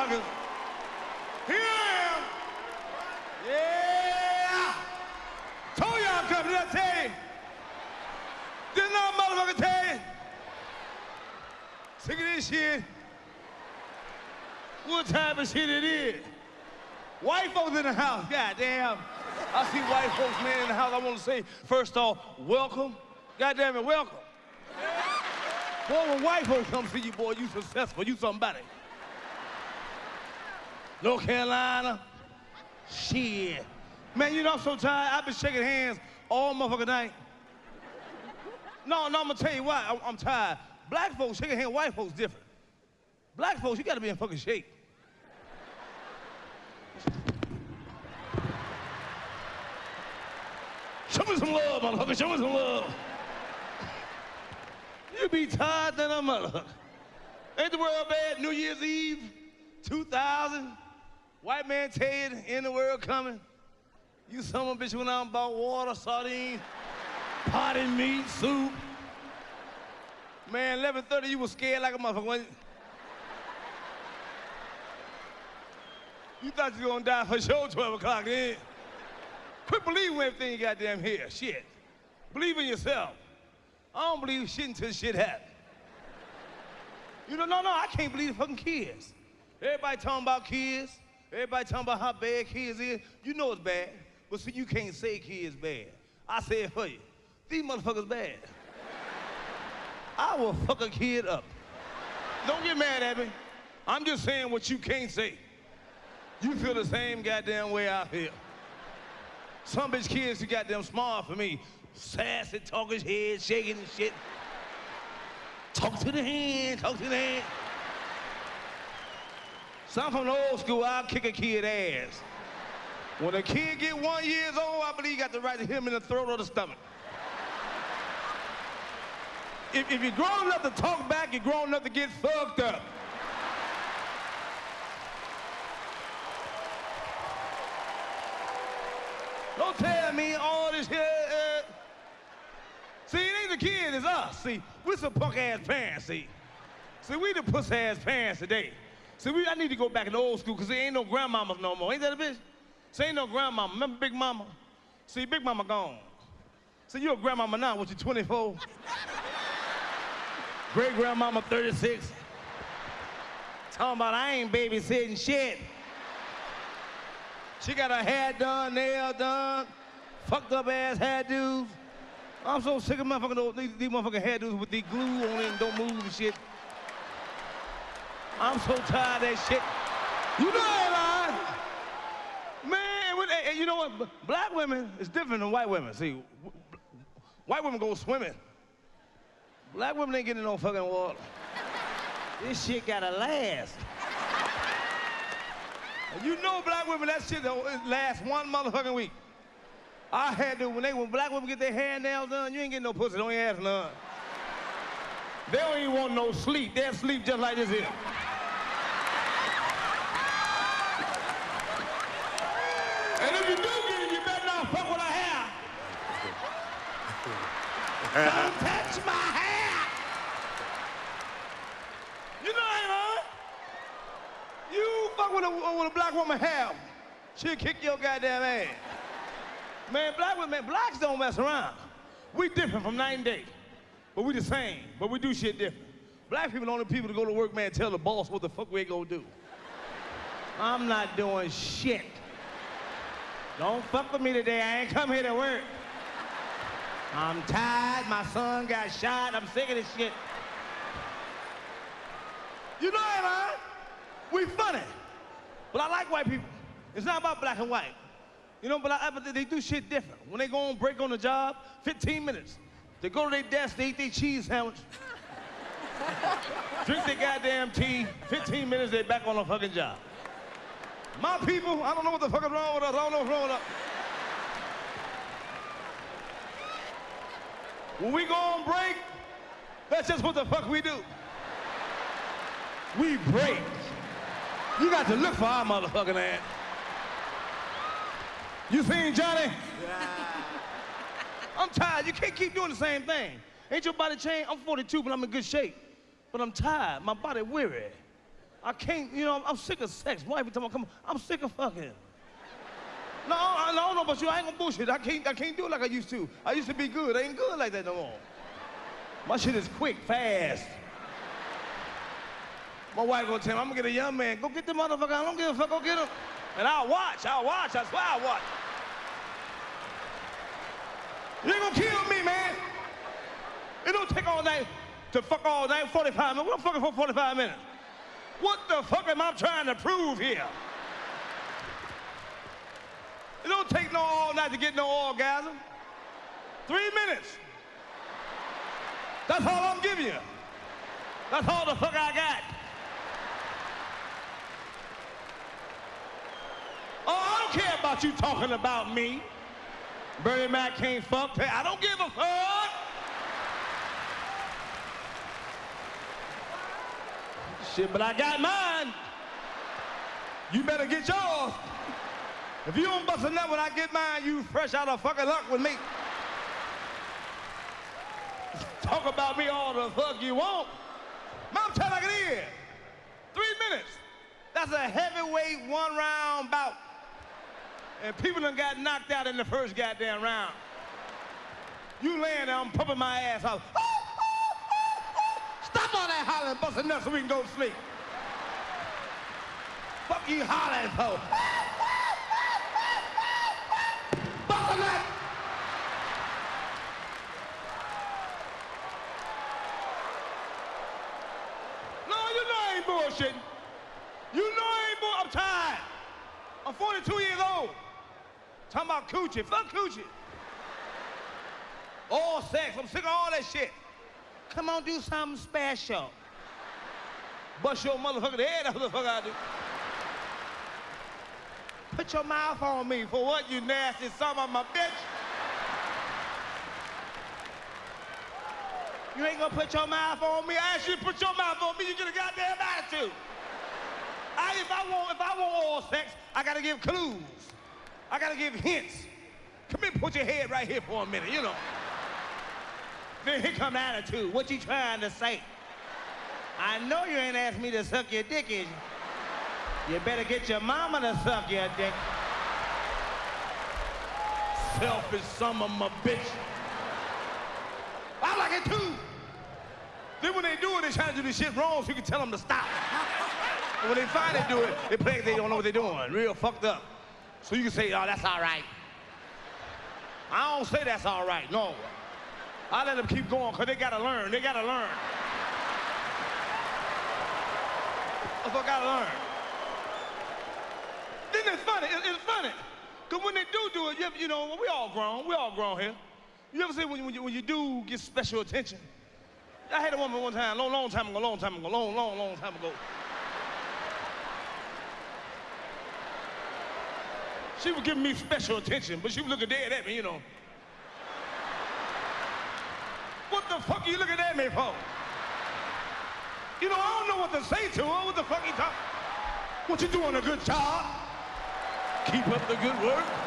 motherfuckers. Here I am. Yeah. Told y'all come, did I tell you? Didn't motherfucker tell you? This shit. What type of shit it is? White folks in the house, goddamn. I see white folks, man, in the house. I want to say, first off, welcome. Goddamn it, welcome. Boy, when white folks come see you, boy, you successful. You somebody. North Carolina, shit. Man, you know, I'm so tired. I've been shaking hands all motherfucking night. No, no, I'm gonna tell you why. I- I'm tired. Black folks shaking hands, white folks different. Black folks, you gotta be in fucking shape. Show me some love, motherfucker. Show me some love. You be tired than a motherfucker. Ain't the world bad? New Year's Eve, 2000. White man tell you of the world coming. You son of a bitch went out and bought water, sardines, potted meat, soup. Man, 11:30, you was scared like a motherfucker. You thought you was gonna die for sure 12 o'clock then. Quit believing everything you got goddamn hear. Shit. Believe in yourself. I don't believe shit until shit happens. You know, no, no, I can't believe the fucking kids. Everybody talking about kids. Everybody talking about how bad kids is. You know it's bad. But see, you can't say kids bad. I say it for you. These motherfuckers bad. I will fuck a kid up. Don't get mad at me. I'm just saying what you can't say. You feel the same goddamn way I feel. Some bitch kids too goddamn smart for me. Sassy, talking head, shaking and shit. Talk to the hand, talk to the hand. Some from the old school, I'll kick a kid ass. When a kid get one years old, I believe you got the right to hit him in the throat or the stomach. If, if you're grown enough to talk back, you're grown enough to get fucked up. Don't tell me all this here. Uh... See, it ain't the kid, it's us. See, we're some punk ass parents, see. See, we the puss ass parents today. See, we, I need to go back to old school because there ain't no grandmamas no more. Ain't that a bitch? See, ain't no grandmama. Remember Big Mama? See, Big Mama gone. See, you a grandmama now, what you 24? Great grandmama 36. Talking about I ain't babysitting shit. She got her hair done, nail done, fucked up ass hairdos. I'm so sick of motherfucking these, these motherfucking hairdos with the glue on it and don't move and shit. I'm so tired of that shit. You know that, man. Man, you know what? Black women is different than white women. See, white women go swimming. Black women ain't getting no fucking water. This shit gotta last. You know black women, that shit don't last one motherfucking week. I had to, when they, when black women get their hair nails done, you ain't getting no pussy, don't ask none. They don't even want no sleep. They'll sleep just like this here. And if you do get it, you better not fuck with her hair. Don't touch my hair. You know ain't right? You fuck with a, with a black woman hair, she'll kick your goddamn ass. Man, black women, blacks don't mess around. We different from night and day. But we the same, but we do shit different. Black people are the only people to go to work, man, tell the boss what the fuck we gonna do. I'm not doing shit. Don't fuck with me today, I ain't come here to work. I'm tired, my son got shot, I'm sick of this shit. You know it, man. We funny. But I like white people. It's not about black and white. You know, but, I, but they do shit different. When they go on break on the job, 15 minutes. They go to their desk, they eat their cheese sandwich. Drink their goddamn tea. 15 minutes, they back on the fucking job. My people, I don't know what the fuck is wrong with us. I don't know what's wrong with us. When we go on break, that's just what the fuck we do. We break. You got to look for our motherfucking ass. You seen Johnny? Yeah. I'm tired. You can't keep doing the same thing. Ain't your body changed? I'm 42, but I'm in good shape. But I'm tired. My body weary. I can't, you know, I'm sick of sex. Why every time I come, I'm sick of fucking. No, I no, no, but you, I ain't gonna bullshit. I can't, I can't do it like I used to. I used to be good. I ain't good like that no more. My shit is quick, fast. My wife gonna tell me, I'm gonna get a young man. Go get the motherfucker. I don't give a fuck. Go get him. And I'll watch. I'll watch. I swear I'll watch. You ain't gonna kill me, man. It don't take all night to fuck all night, 45 minutes. What I'm fucking for 45 minutes? What the fuck am I trying to prove here? It don't take no all night to get no orgasm. Three minutes. That's all I'm giving you. That's all the fuck I got. Oh, I don't care about you talking about me. Bernie Mac can't fuck. I don't give a fuck. Shit, but I got mine. You better get yours. If you don't bust a nut when I get mine, you fresh out of fucking luck with me. Talk about me all the fuck you want. Mom, tell like it is. Three minutes. That's a heavyweight one round bout. And people done got knocked out in the first goddamn round. You laying there, I'm pumping my ass out. All that hollering, busting nuts so we can go to sleep. Fuck you hollering for? Bust a nut. No, you know I ain't bullshitting. You ain't bull. I'm tired. I'm 42 years old. Talking about coochie. Fuck coochie. All sex. I'm sick of all that shit. Come on, do something special. Bust your motherfucking head out the fuck I do. Put your mouth on me for what, you nasty son of my bitch? You ain't gonna put your mouth on me. I asked you to put your mouth on me, you get a goddamn attitude. I, if I want, if I want oral sex, I gotta give clues. I gotta give hints. Come here, put your head right here for a minute, you know. Then here come the attitude. What you trying to say? I know you ain't asked me to suck your dick, is you? You better get your mama to suck your dick. Selfish son of a bitch. I like it too. Then when they do it, they try to do this shit wrong so you can tell them to stop. when they finally do it, they play like they don't know what they're doing. Real fucked up. So you can say, oh, that's all right. I don't say that's all right, no. I let them keep going because they got to learn. They got to learn. That's what I got to learn. Then it's funny. It, it's funny. Because when they do do it, you, ever, you know, we all grown. We all grown here. You ever see when, when, you, when you do get special attention? I had a woman one time, long, long time ago, long time ago, long, long, long time ago. She was giving me special attention, but she was looking dead at me, you know. What the fuck are you looking at me for? You know, I don't know what to say to her. What the fuck you talking? What you doing a good job? Keep up the good work.